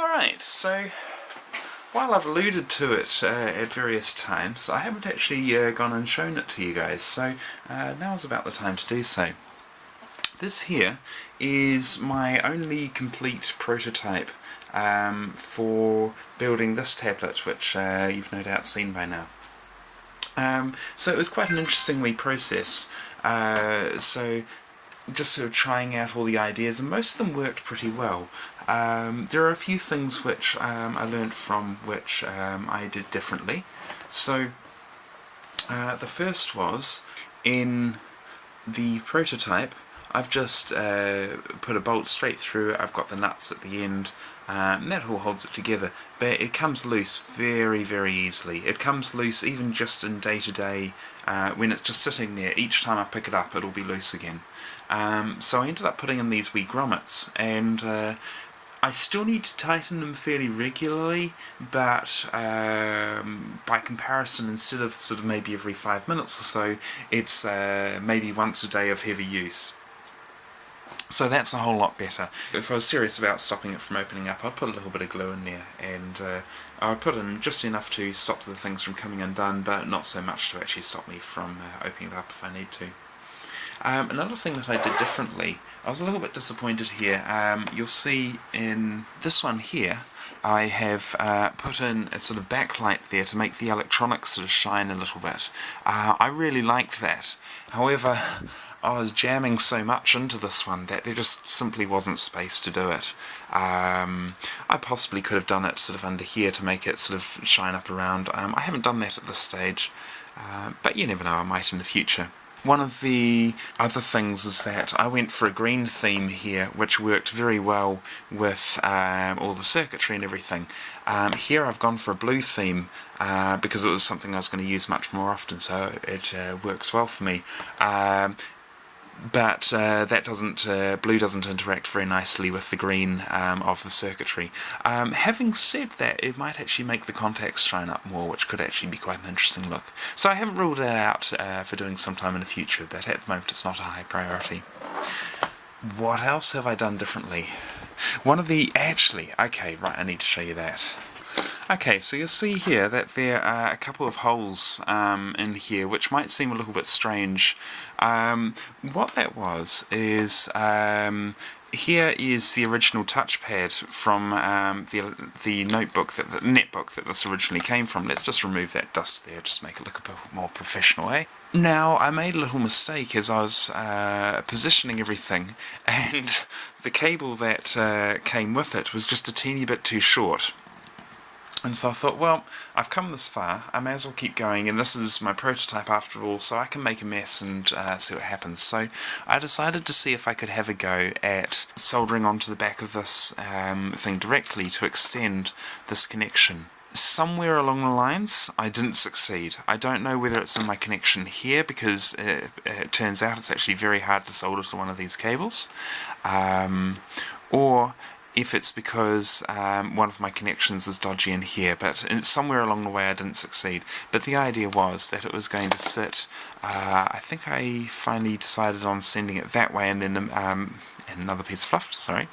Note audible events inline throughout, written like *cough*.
Alright, so while I've alluded to it uh, at various times, I haven't actually uh, gone and shown it to you guys, so uh, now's about the time to do so. This here is my only complete prototype um, for building this tablet, which uh, you've no doubt seen by now. Um, so it was quite an interesting wee process. Uh, so just sort of trying out all the ideas, and most of them worked pretty well. Um, there are a few things which um, I learned from which um, I did differently. So uh, the first was in the prototype I've just uh, put a bolt straight through I've got the nuts at the end, um, and that all holds it together. But it comes loose very, very easily. It comes loose even just in day-to-day, -day, uh, when it's just sitting there. Each time I pick it up, it'll be loose again. Um, so I ended up putting in these wee grommets, and uh, I still need to tighten them fairly regularly, but um, by comparison, instead of sort of maybe every five minutes or so, it's uh, maybe once a day of heavy use. So that's a whole lot better. If I was serious about stopping it from opening up, I'd put a little bit of glue in there, and uh, I'd put in just enough to stop the things from coming undone, but not so much to actually stop me from uh, opening it up if I need to. Um, another thing that I did differently, I was a little bit disappointed here. Um, you'll see in this one here, I have uh, put in a sort of backlight there to make the electronics sort of shine a little bit. Uh, I really liked that. However, I was jamming so much into this one that there just simply wasn't space to do it. Um, I possibly could have done it sort of under here to make it sort of shine up around. Um, I haven't done that at this stage, uh, but you never know, I might in the future. One of the other things is that I went for a green theme here, which worked very well with um, all the circuitry and everything. Um, here I've gone for a blue theme uh, because it was something I was going to use much more often, so it uh, works well for me. Um, but uh, that doesn't uh, blue doesn't interact very nicely with the green um, of the circuitry. Um, having said that, it might actually make the contacts shine up more, which could actually be quite an interesting look. So I haven't ruled it out uh, for doing sometime in the future, but at the moment it's not a high priority. What else have I done differently? One of the... actually, okay, right, I need to show you that. Okay, so you'll see here that there are a couple of holes um, in here which might seem a little bit strange. Um, what that was is um, here is the original touchpad from um, the the notebook that the netbook that this originally came from. Let's just remove that dust there, just make it look a bit more professional, eh? Now, I made a little mistake as I was uh, positioning everything, *laughs* and the cable that uh, came with it was just a teeny bit too short. And so I thought, well, I've come this far, I may as well keep going, and this is my prototype after all, so I can make a mess and uh, see what happens. So I decided to see if I could have a go at soldering onto the back of this um, thing directly to extend this connection. Somewhere along the lines, I didn't succeed. I don't know whether it's in my connection here, because it, it turns out it's actually very hard to solder to one of these cables, um, or if it's because um, one of my connections is dodgy in here, but somewhere along the way I didn't succeed. But the idea was that it was going to sit, uh, I think I finally decided on sending it that way and then um, and another piece of fluff, sorry.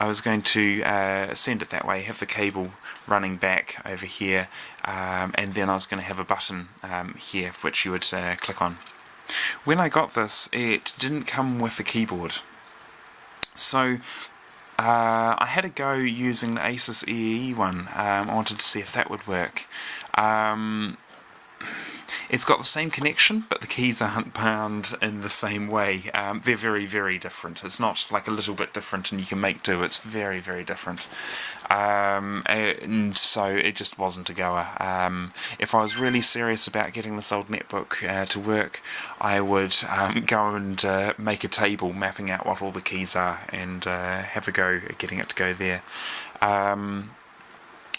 I was going to uh, send it that way, have the cable running back over here, um, and then I was going to have a button um, here which you would uh, click on. When I got this, it didn't come with a keyboard. So uh, I had a go using the Asus EE one. Um, I wanted to see if that would work. Um, it's got the same connection, but the keys aren't bound in the same way. Um, they're very, very different. It's not like a little bit different and you can make do. It's very, very different. Um, and so it just wasn't a goer. Um, if I was really serious about getting this old netbook uh, to work, I would um, go and uh, make a table mapping out what all the keys are and uh, have a go at getting it to go there. Um,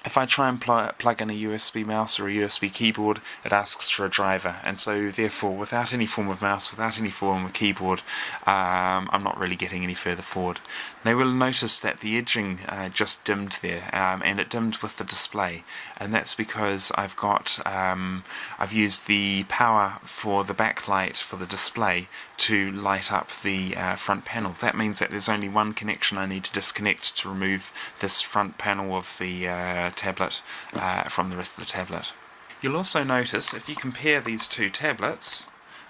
if I try and pl plug in a USB mouse or a USB keyboard, it asks for a driver, and so therefore, without any form of mouse, without any form of keyboard, um, I'm not really getting any further forward. Now we'll notice that the edging uh, just dimmed there, um, and it dimmed with the display, and that's because I've got um, I've used the power for the backlight for the display to light up the uh, front panel. That means that there's only one connection I need to disconnect to remove this front panel of the uh, tablet uh, from the rest of the tablet. You'll also notice, if you compare these two tablets,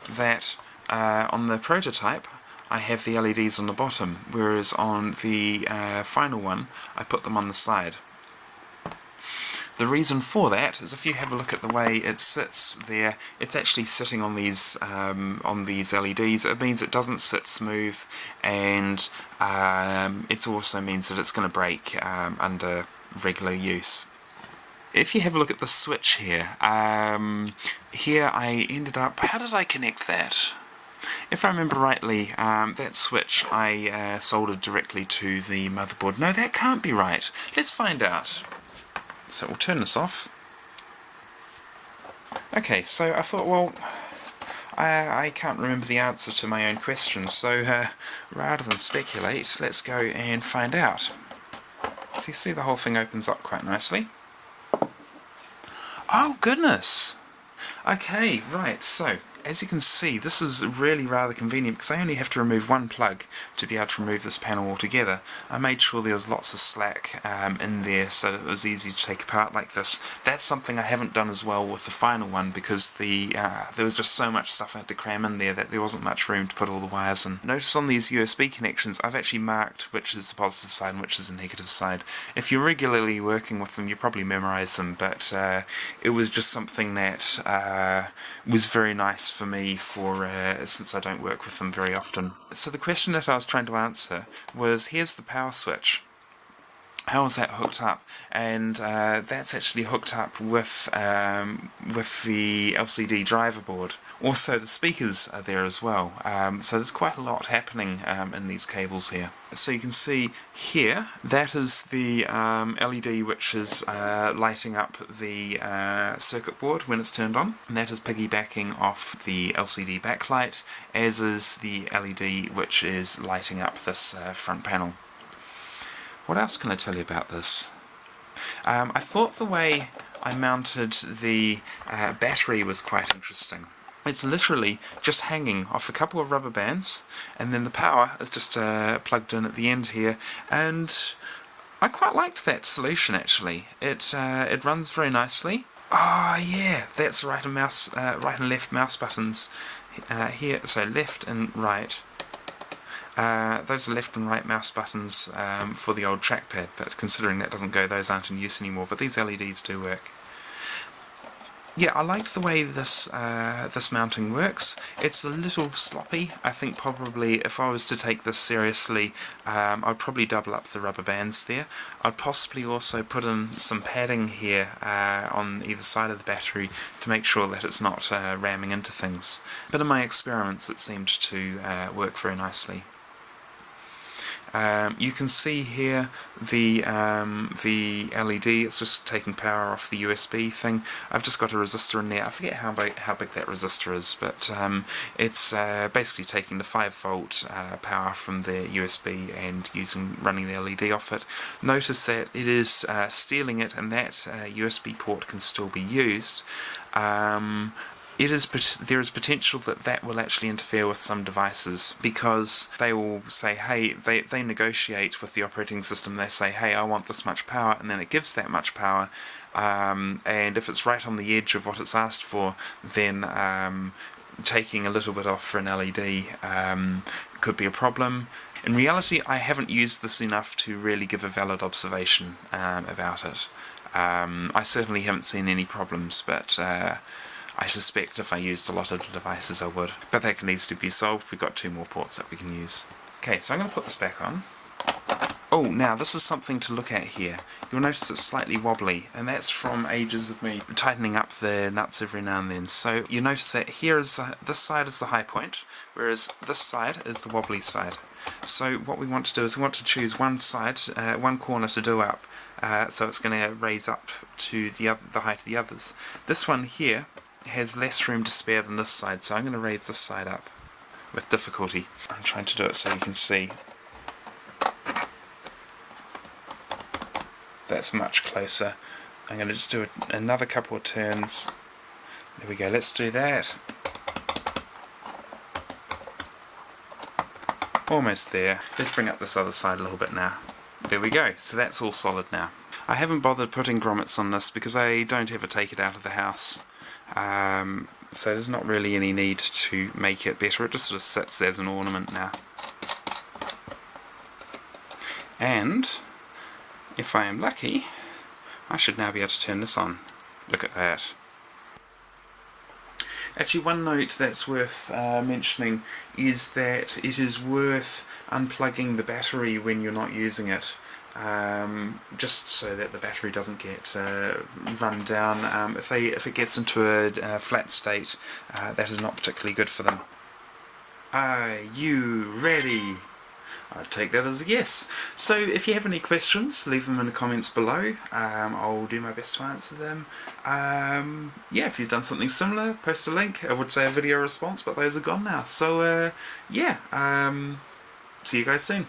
that uh, on the prototype I have the LEDs on the bottom, whereas on the uh, final one I put them on the side. The reason for that is if you have a look at the way it sits there, it's actually sitting on these um, on these LEDs. It means it doesn't sit smooth, and um, it also means that it's going to break um, under regular use. If you have a look at the switch here, um, here I ended up, how did I connect that? If I remember rightly, um, that switch I uh, soldered directly to the motherboard. No, that can't be right. Let's find out. So we'll turn this off. Okay, so I thought, well, I, I can't remember the answer to my own question, so uh, rather than speculate, let's go and find out. So you see the whole thing opens up quite nicely. Oh goodness! Okay, right, so as you can see, this is really rather convenient because I only have to remove one plug to be able to remove this panel altogether. I made sure there was lots of slack um, in there so it was easy to take apart like this. That's something I haven't done as well with the final one because the uh, there was just so much stuff I had to cram in there that there wasn't much room to put all the wires in. Notice on these USB connections I've actually marked which is the positive side and which is the negative side. If you're regularly working with them you probably memorize them but uh, it was just something that uh, was very nice for me for uh, since I don't work with them very often. So the question that I was trying to answer was here's the power switch how is that hooked up? And uh, that's actually hooked up with um, with the LCD driver board. Also, the speakers are there as well. Um, so there's quite a lot happening um, in these cables here. So you can see here that is the um, LED which is uh, lighting up the uh, circuit board when it's turned on, and that is piggybacking off the LCD backlight, as is the LED which is lighting up this uh, front panel. What else can I tell you about this? Um, I thought the way I mounted the uh, battery was quite interesting. It's literally just hanging off a couple of rubber bands and then the power is just uh, plugged in at the end here and I quite liked that solution actually. It uh, it runs very nicely. Ah oh, yeah, that's right and mouse uh, right and left mouse buttons uh, here. So left and right uh, those are left and right mouse buttons um, for the old trackpad, but considering that doesn't go, those aren't in use anymore, but these LEDs do work. Yeah, I like the way this uh, this mounting works. It's a little sloppy. I think probably if I was to take this seriously, um, I'd probably double up the rubber bands there. I'd possibly also put in some padding here uh, on either side of the battery to make sure that it's not uh, ramming into things. But in my experiments it seemed to uh, work very nicely. Um, you can see here the um, the LED, it's just taking power off the USB thing. I've just got a resistor in there, I forget how big, how big that resistor is, but um, it's uh, basically taking the 5 volt uh, power from the USB and using running the LED off it. Notice that it is uh, stealing it and that USB uh, port can still be used. Um, it is there is potential that that will actually interfere with some devices because they will say hey they, they negotiate with the operating system. They say hey I want this much power and then it gives that much power um, and if it's right on the edge of what it's asked for then um, taking a little bit off for an LED um, could be a problem. In reality I haven't used this enough to really give a valid observation um, about it. Um, I certainly haven't seen any problems but uh, I suspect if I used a lot of the devices I would. But that needs to be solved, we've got two more ports that we can use. Okay, so I'm going to put this back on. Oh, now this is something to look at here. You'll notice it's slightly wobbly, and that's from ages of me tightening up the nuts every now and then. So you notice that here is uh, this side is the high point, whereas this side is the wobbly side. So what we want to do is we want to choose one side, uh, one corner to do up, uh, so it's going to raise up to the, other, the height of the others. This one here has less room to spare than this side, so I'm going to raise this side up with difficulty. I'm trying to do it so you can see. That's much closer. I'm going to just do another couple of turns. There we go, let's do that. Almost there. Let's bring up this other side a little bit now. There we go, so that's all solid now. I haven't bothered putting grommets on this because I don't ever take it out of the house. Um, so there's not really any need to make it better, it just sort of sits as an ornament now. And, if I am lucky, I should now be able to turn this on. Look at that. Actually, one note that's worth uh, mentioning is that it is worth unplugging the battery when you're not using it. Um, just so that the battery doesn't get uh, run down. Um, if they if it gets into a, a flat state, uh, that is not particularly good for them. Are you ready? I'd take that as a yes. So if you have any questions, leave them in the comments below. Um, I'll do my best to answer them. Um, yeah, if you've done something similar, post a link. I would say a video response, but those are gone now. So uh, yeah, um, see you guys soon.